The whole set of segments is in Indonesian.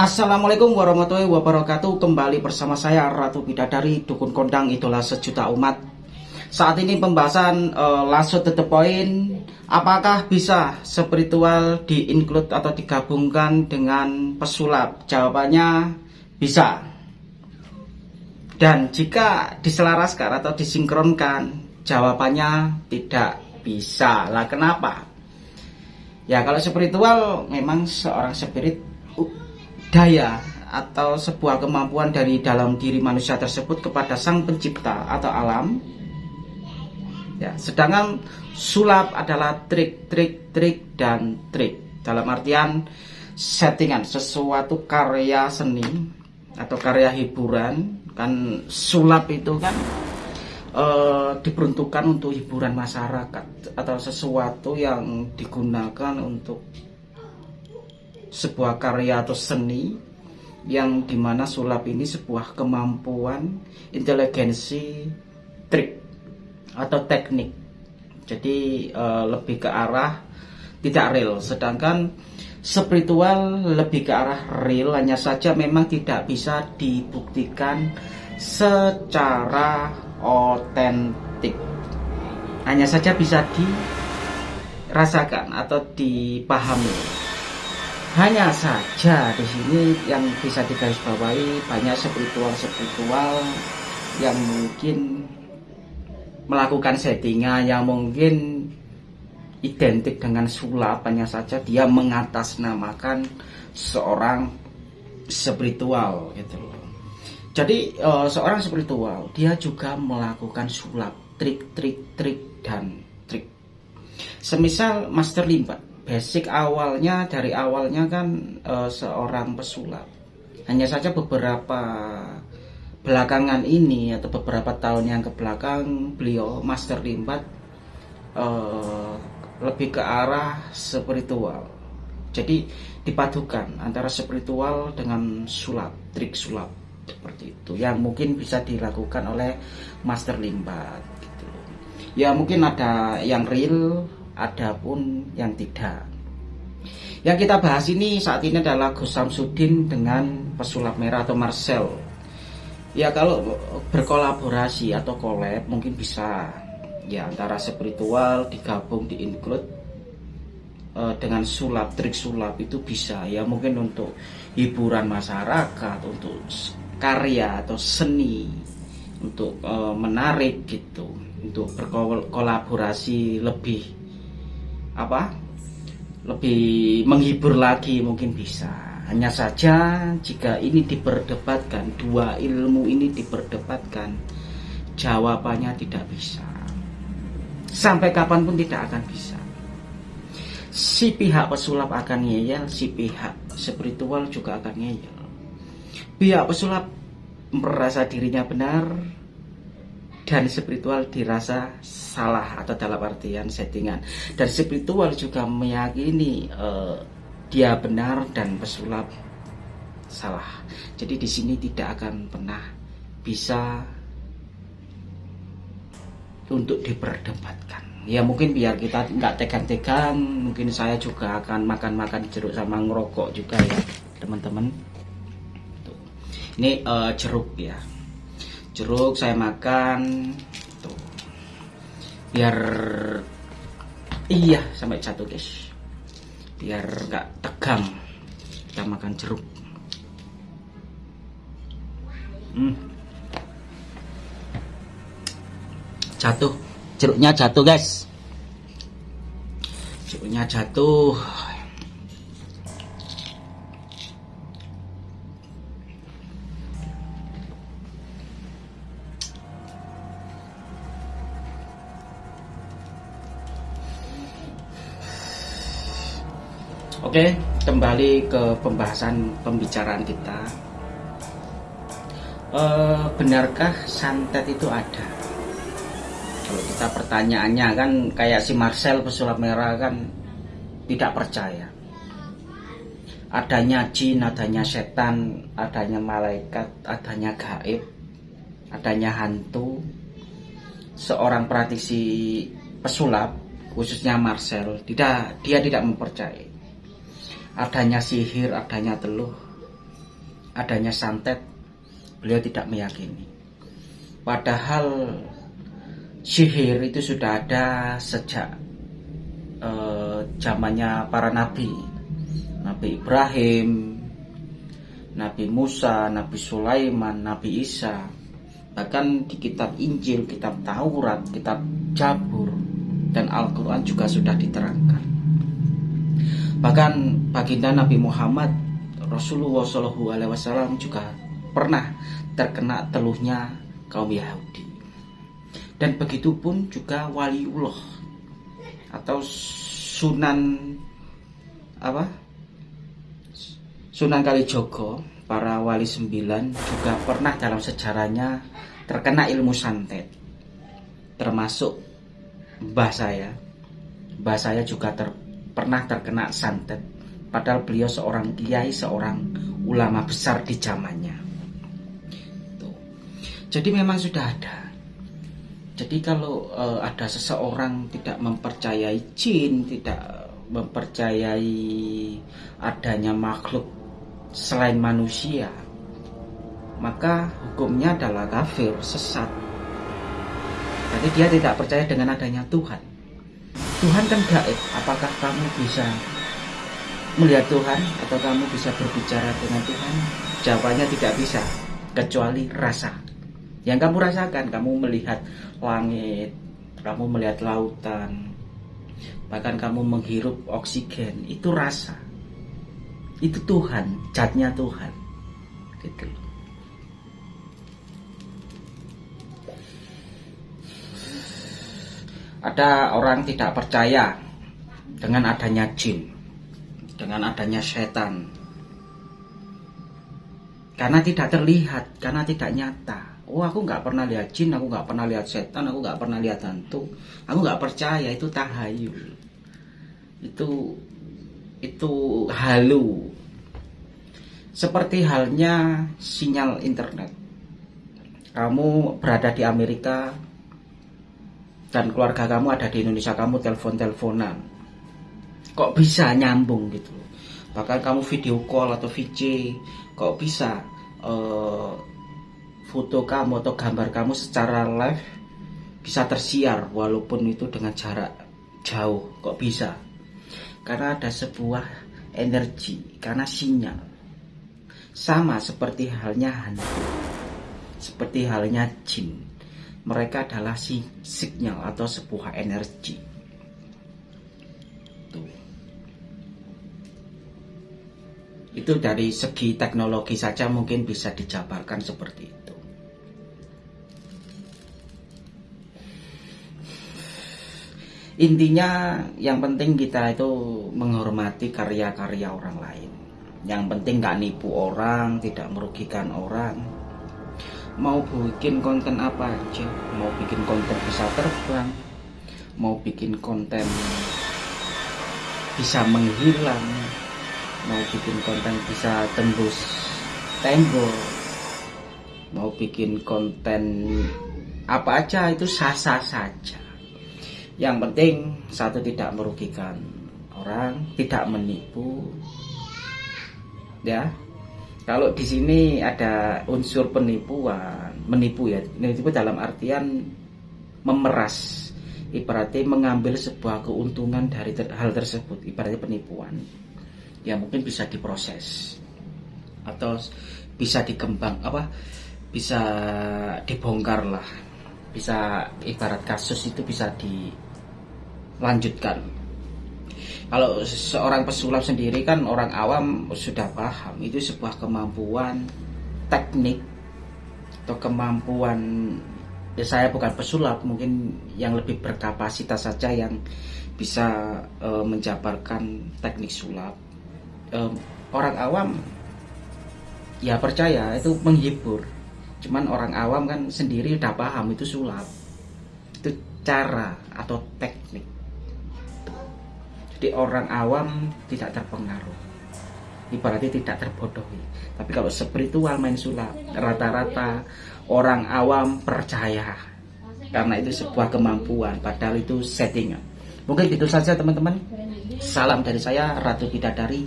Assalamualaikum warahmatullahi wabarakatuh Kembali bersama saya Ratu Bidadari Dukun Kondang Idola Sejuta Umat Saat ini pembahasan uh, langsung to the point Apakah bisa spiritual di-include atau digabungkan dengan pesulap? Jawabannya bisa Dan jika diselaraskan atau disinkronkan Jawabannya tidak bisa Lah kenapa? Ya kalau spiritual memang seorang spirit daya atau sebuah kemampuan dari dalam diri manusia tersebut kepada sang pencipta atau alam. Ya sedangkan sulap adalah trik trik trik dan trik. Dalam artian settingan sesuatu karya seni atau karya hiburan. Kan sulap itu kan e, diperuntukkan untuk hiburan masyarakat atau sesuatu yang digunakan untuk sebuah karya atau seni yang di mana sulap ini sebuah kemampuan inteligensi trik atau teknik. Jadi e, lebih ke arah tidak real. Sedangkan spiritual lebih ke arah real hanya saja memang tidak bisa dibuktikan secara otentik. Hanya saja bisa dirasakan atau dipahami hanya saja di sini yang bisa digarisbawahi banyak spiritual-spiritual yang mungkin melakukan settingan yang mungkin identik dengan sulap hanya saja dia mengatasnamakan seorang spiritual gitu loh. Jadi uh, seorang spiritual dia juga melakukan sulap, trik-trik, trik dan trik. Semisal Master Limbat basic awalnya dari awalnya kan e, seorang pesulap. Hanya saja beberapa belakangan ini atau beberapa tahun yang ke belakang beliau master limbat e, lebih ke arah spiritual. Jadi dipadukan antara spiritual dengan sulap, trik sulap seperti itu yang mungkin bisa dilakukan oleh master limbat gitu. Ya mungkin ada yang real ada pun yang tidak. Yang kita bahas ini saat ini adalah Gus Samsudin dengan pesulap merah atau Marcel. Ya kalau berkolaborasi atau collab mungkin bisa ya antara spiritual digabung di include uh, dengan sulap trik sulap itu bisa ya mungkin untuk hiburan masyarakat untuk karya atau seni untuk uh, menarik gitu untuk berkolaborasi lebih apa? Lebih menghibur lagi mungkin bisa. Hanya saja jika ini diperdebatkan dua ilmu ini diperdebatkan jawabannya tidak bisa. Sampai kapan pun tidak akan bisa. Si pihak pesulap akan ngeyel si pihak spiritual juga akan ngeyel. Pihak pesulap merasa dirinya benar dan spiritual dirasa salah atau dalam artian settingan. Dan spiritual juga meyakini uh, dia benar dan pesulap salah. Jadi di sini tidak akan pernah bisa untuk diperdebatkan. Ya mungkin biar kita nggak tegang-tegang mungkin saya juga akan makan-makan jeruk sama ngerokok juga ya teman-teman. Ini uh, jeruk ya jeruk saya makan tuh biar iya sampai jatuh guys. Biar nggak tegang kita makan jeruk. Hmm. jatuh. Jeruknya jatuh guys. Jeruknya jatuh Oke, kembali ke pembahasan pembicaraan kita. E, benarkah santet itu ada? Kalau kita pertanyaannya kan kayak si Marcel pesulap merah kan tidak percaya. Adanya jin, adanya setan, adanya malaikat, adanya gaib, adanya hantu. Seorang praktisi pesulap, khususnya Marcel, tidak dia tidak mempercayai adanya sihir, adanya teluh, adanya santet beliau tidak meyakini. Padahal sihir itu sudah ada sejak eh, zamannya para nabi. Nabi Ibrahim Nabi Musa Nabi Sulaiman Nabi Isa. Bahkan di kitab Injil kitab Taurat kitab Jabur dan Al-Quran juga sudah diterangkan bahkan baginda Nabi Muhammad Rasulullah Shallallahu Alaihi Wasallam juga pernah terkena teluhnya kaum Yahudi. Dan begitu pun juga waliullah atau sunan apa? Sunan Kalijogo para wali sembilan juga pernah dalam sejarahnya terkena ilmu santet termasuk mbah saya. Mbah saya juga ter, pernah terkena santet padahal beliau seorang kiai seorang ulama besar di zamannya jadi memang sudah ada jadi kalau uh, ada seseorang tidak mempercayai jin, tidak mempercayai adanya makhluk selain manusia, maka hukumnya adalah kafir, sesat. Jadi dia tidak percaya dengan adanya Tuhan. Tuhan kan gaib. Apakah kamu bisa melihat Tuhan atau kamu bisa berbicara dengan Tuhan? Jawabannya tidak bisa, kecuali rasa. Yang kamu rasakan, kamu melihat langit, kamu melihat lautan, bahkan kamu menghirup oksigen, itu rasa. Itu Tuhan, catnya Tuhan. Gitu Ada orang tidak percaya dengan adanya jin, dengan adanya setan. Karena tidak terlihat, karena tidak nyata. Oh aku nggak pernah lihat jin aku nggak pernah lihat setan aku nggak pernah lihat hantu. Aku nggak percaya itu tahayul itu itu halu. Seperti halnya sinyal internet. Kamu berada di Amerika dan keluarga kamu ada di Indonesia kamu telepon-teleponan. Kok bisa nyambung gitu? Bahkan kamu video call atau VC kok bisa uh, foto kamu atau gambar kamu secara live bisa tersiar walaupun itu dengan jarak jauh? Kok bisa? Karena ada sebuah energi karena sinyal. Sama seperti halnya hantu seperti halnya jin mereka adalah si sinyal atau sebuah energi. Itu dari segi teknologi saja mungkin bisa dijabarkan seperti itu. Intinya yang penting kita itu menghormati karya-karya orang lain. Yang penting nggak nipu orang tidak merugikan orang mau bikin konten apa aja? Mau bikin konten bisa terbang. Mau bikin konten bisa menghilang. Mau bikin konten bisa tembus tembok. Mau bikin konten apa aja itu sah-sah saja. Yang penting satu tidak merugikan orang, tidak menipu. Ya. Kalau di sini ada unsur penipuan, menipu ya. Menipu dalam artian memeras. Ibaratnya mengambil sebuah keuntungan dari ter hal tersebut, ibaratnya penipuan. Ya mungkin bisa diproses atau bisa dikembang apa bisa dibongkar lah bisa ibarat kasus itu bisa di lanjutkan kalau seorang pesulap sendiri kan orang awam sudah paham itu sebuah kemampuan teknik atau kemampuan ya saya bukan pesulap mungkin yang lebih berkapasitas saja yang bisa e, menjabarkan teknik sulap. E, orang awam ya percaya itu menghibur. Cuman orang awam kan sendiri udah paham itu sulap. Itu cara atau teknik jadi orang awam tidak terpengaruh. Ibaratnya tidak terbodohi. Tapi kalau spiritual main sulap rata-rata orang awam percaya. Karena itu sebuah kemampuan padahal itu settingan mungkin itu saja teman-teman. Salam dari saya Ratu Bidadari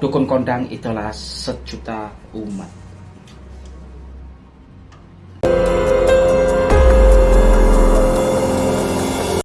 dukun kondang itulah sejuta umat